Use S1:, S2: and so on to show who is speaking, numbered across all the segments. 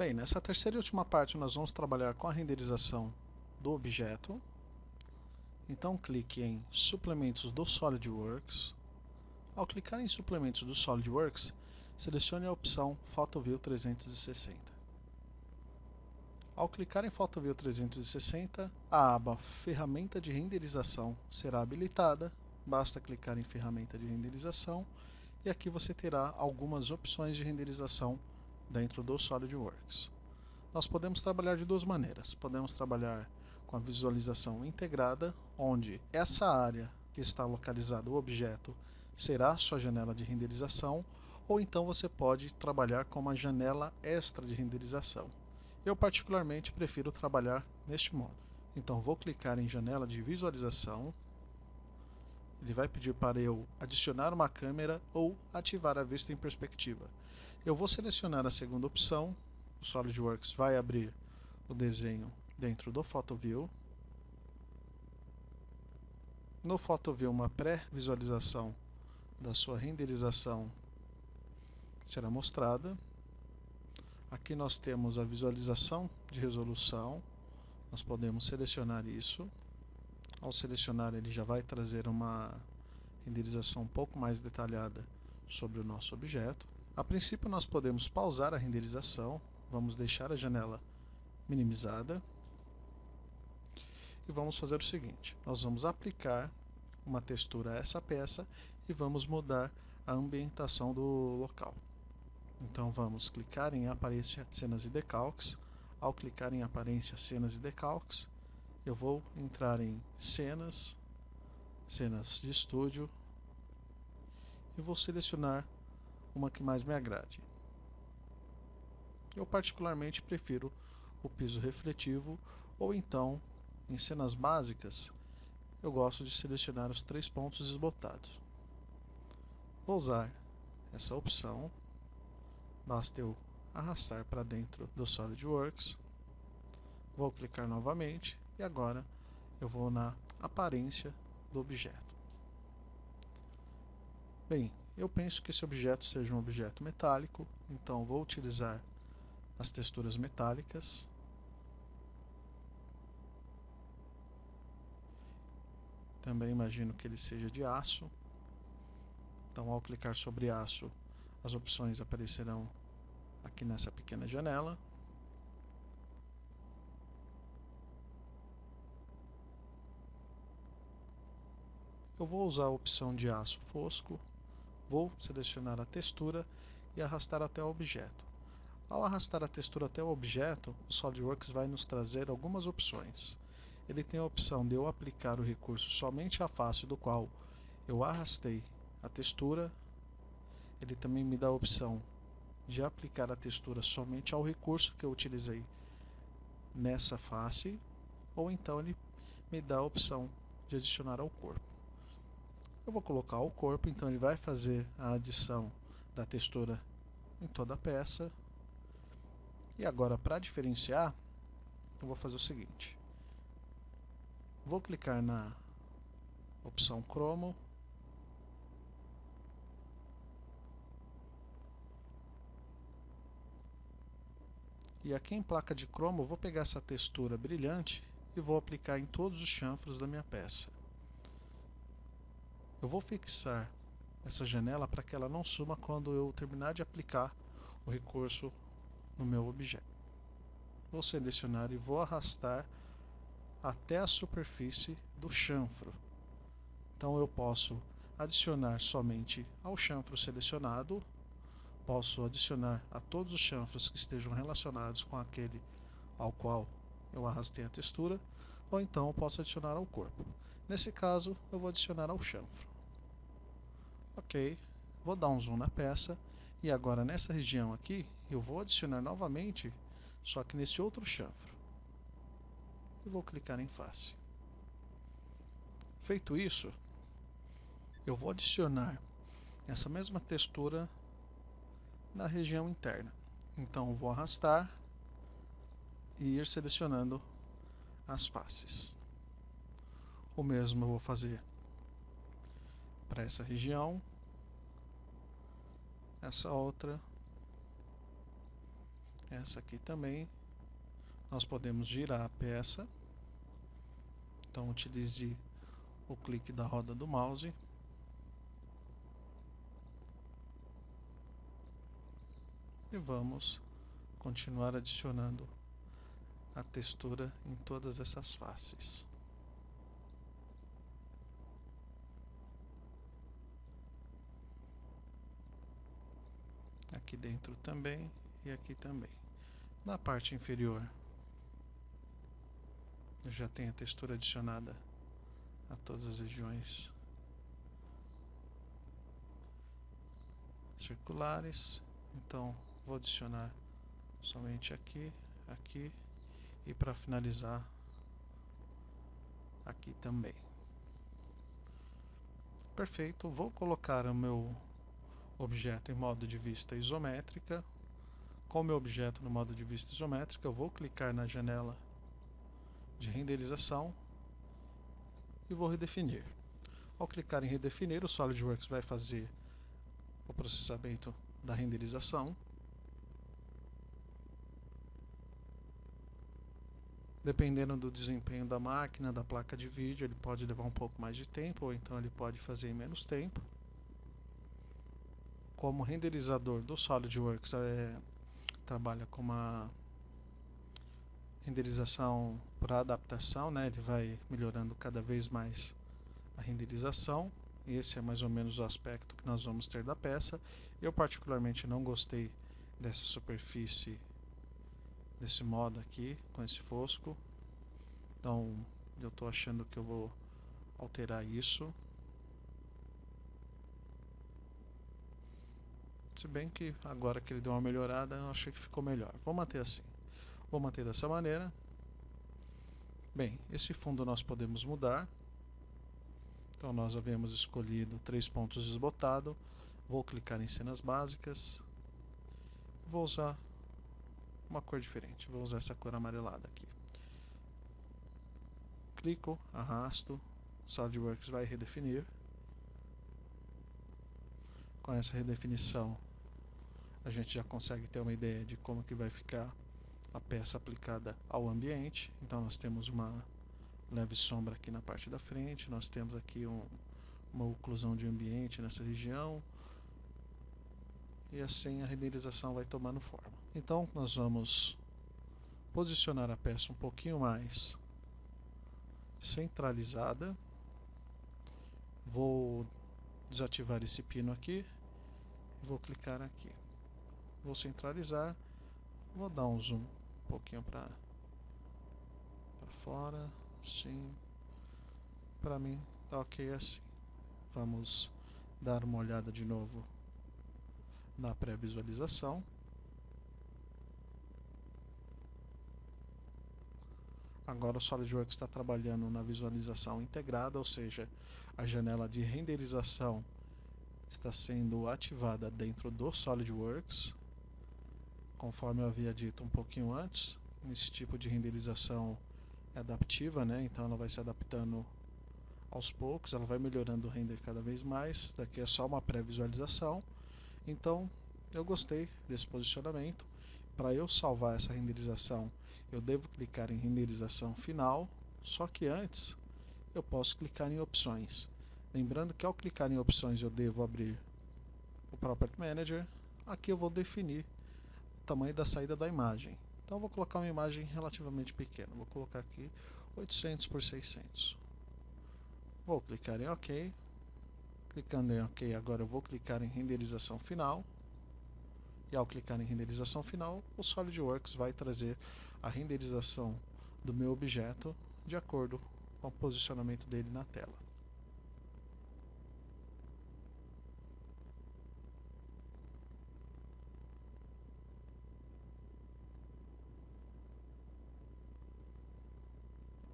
S1: Bem, nessa terceira e última parte nós vamos trabalhar com a renderização do objeto. Então clique em Suplementos do SolidWorks. Ao clicar em Suplementos do SolidWorks, selecione a opção PhotoView 360. Ao clicar em PhotoView 360, a aba Ferramenta de Renderização será habilitada. Basta clicar em Ferramenta de Renderização e aqui você terá algumas opções de renderização dentro do SolidWorks. Nós podemos trabalhar de duas maneiras. Podemos trabalhar com a visualização integrada, onde essa área que está localizado o objeto será sua janela de renderização, ou então você pode trabalhar com uma janela extra de renderização. Eu particularmente prefiro trabalhar neste modo. Então vou clicar em janela de visualização, ele vai pedir para eu adicionar uma câmera ou ativar a vista em perspectiva. Eu vou selecionar a segunda opção, o SolidWorks vai abrir o desenho dentro do PhotoView. No PhotoView, uma pré-visualização da sua renderização será mostrada. Aqui nós temos a visualização de resolução, nós podemos selecionar isso. Ao selecionar ele já vai trazer uma renderização um pouco mais detalhada sobre o nosso objeto. A princípio nós podemos pausar a renderização, vamos deixar a janela minimizada e vamos fazer o seguinte, nós vamos aplicar uma textura a essa peça e vamos mudar a ambientação do local. Então vamos clicar em aparência cenas e decalques, ao clicar em aparência cenas e decalques, eu vou entrar em cenas, cenas de estúdio e vou selecionar uma que mais me agrade. Eu particularmente prefiro o piso refletivo ou então, em cenas básicas, eu gosto de selecionar os três pontos desbotados. Vou usar essa opção, basta eu arrastar para dentro do SolidWorks, vou clicar novamente e agora eu vou na aparência do objeto. Bem, eu penso que esse objeto seja um objeto metálico, então vou utilizar as texturas metálicas. Também imagino que ele seja de aço. Então, ao clicar sobre aço, as opções aparecerão aqui nessa pequena janela. Eu vou usar a opção de aço fosco Vou selecionar a textura e arrastar até o objeto. Ao arrastar a textura até o objeto, o SolidWorks vai nos trazer algumas opções. Ele tem a opção de eu aplicar o recurso somente à face do qual eu arrastei a textura. Ele também me dá a opção de aplicar a textura somente ao recurso que eu utilizei nessa face, ou então ele me dá a opção de adicionar ao corpo. Eu vou colocar o corpo, então ele vai fazer a adição da textura em toda a peça. E agora, para diferenciar, eu vou fazer o seguinte. Vou clicar na opção Chromo. E aqui em placa de cromo, vou pegar essa textura brilhante e vou aplicar em todos os chanfros da minha peça. Eu vou fixar essa janela para que ela não suma quando eu terminar de aplicar o recurso no meu objeto. Vou selecionar e vou arrastar até a superfície do chanfro. Então eu posso adicionar somente ao chanfro selecionado, posso adicionar a todos os chanfros que estejam relacionados com aquele ao qual eu arrastei a textura, ou então posso adicionar ao corpo. Nesse caso, eu vou adicionar ao chanfro. Ok, vou dar um zoom na peça e agora nessa região aqui eu vou adicionar novamente, só que nesse outro chanfro. E vou clicar em face. Feito isso, eu vou adicionar essa mesma textura na região interna. Então vou arrastar e ir selecionando as faces. O mesmo eu vou fazer para essa região essa outra Essa aqui também. Nós podemos girar a peça. Então utilize o clique da roda do mouse. E vamos continuar adicionando a textura em todas essas faces. Aqui dentro também e aqui também. Na parte inferior já tem a textura adicionada a todas as regiões circulares. Então vou adicionar somente aqui, aqui e para finalizar aqui também. Perfeito, vou colocar o meu objeto em modo de vista isométrica. Com o meu objeto no modo de vista isométrica, eu vou clicar na janela de renderização e vou redefinir. Ao clicar em redefinir, o SolidWorks vai fazer o processamento da renderização. Dependendo do desempenho da máquina, da placa de vídeo, ele pode levar um pouco mais de tempo, ou então ele pode fazer em menos tempo. Como renderizador do SolidWorks é, trabalha com uma renderização por adaptação, né? ele vai melhorando cada vez mais a renderização. Esse é mais ou menos o aspecto que nós vamos ter da peça. Eu particularmente não gostei dessa superfície, desse modo aqui, com esse fosco. Então eu estou achando que eu vou alterar isso. Se bem que agora que ele deu uma melhorada, eu achei que ficou melhor. Vou manter assim. Vou manter dessa maneira. Bem, esse fundo nós podemos mudar. Então nós havíamos escolhido três pontos desbotado. Vou clicar em cenas básicas. Vou usar uma cor diferente. Vou usar essa cor amarelada aqui. Clico, arrasto. SolidWorks vai redefinir. Com essa redefinição, a gente já consegue ter uma ideia de como que vai ficar a peça aplicada ao ambiente. Então nós temos uma leve sombra aqui na parte da frente, nós temos aqui um, uma oclusão de ambiente nessa região, e assim a renderização vai tomando forma. Então nós vamos posicionar a peça um pouquinho mais centralizada. Vou desativar esse pino aqui, vou clicar aqui. Vou centralizar, vou dar um zoom pouquinho para para fora, assim. Para mim tá ok assim. Vamos dar uma olhada de novo na pré-visualização. Agora o SolidWorks está trabalhando na visualização integrada, ou seja, a janela de renderização está sendo ativada dentro do SolidWorks conforme eu havia dito um pouquinho antes, esse tipo de renderização é adaptiva, né? então ela vai se adaptando aos poucos, ela vai melhorando o render cada vez mais, daqui é só uma pré-visualização, então eu gostei desse posicionamento, para eu salvar essa renderização eu devo clicar em renderização final, só que antes eu posso clicar em opções, lembrando que ao clicar em opções eu devo abrir o Property Manager, aqui eu vou definir tamanho da saída da imagem. Então vou colocar uma imagem relativamente pequena. Vou colocar aqui 800 por 600. Vou clicar em OK. Clicando em OK, agora eu vou clicar em renderização final. E ao clicar em renderização final, o SolidWorks vai trazer a renderização do meu objeto de acordo com o posicionamento dele na tela.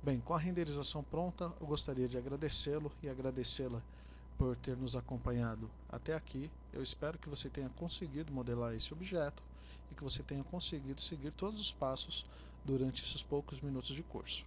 S1: Bem, com a renderização pronta, eu gostaria de agradecê-lo e agradecê-la por ter nos acompanhado até aqui. Eu espero que você tenha conseguido modelar esse objeto e que você tenha conseguido seguir todos os passos durante esses poucos minutos de curso.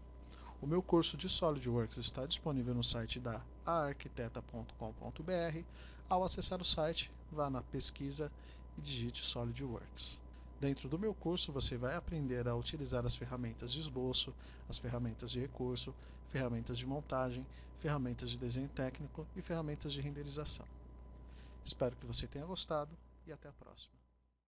S1: O meu curso de SolidWorks está disponível no site da aarquiteta.com.br. Ao acessar o site, vá na pesquisa e digite SolidWorks. Dentro do meu curso, você vai aprender a utilizar as ferramentas de esboço, as ferramentas de recurso, ferramentas de montagem, ferramentas de desenho técnico e ferramentas de renderização. Espero que você tenha gostado e até a próxima.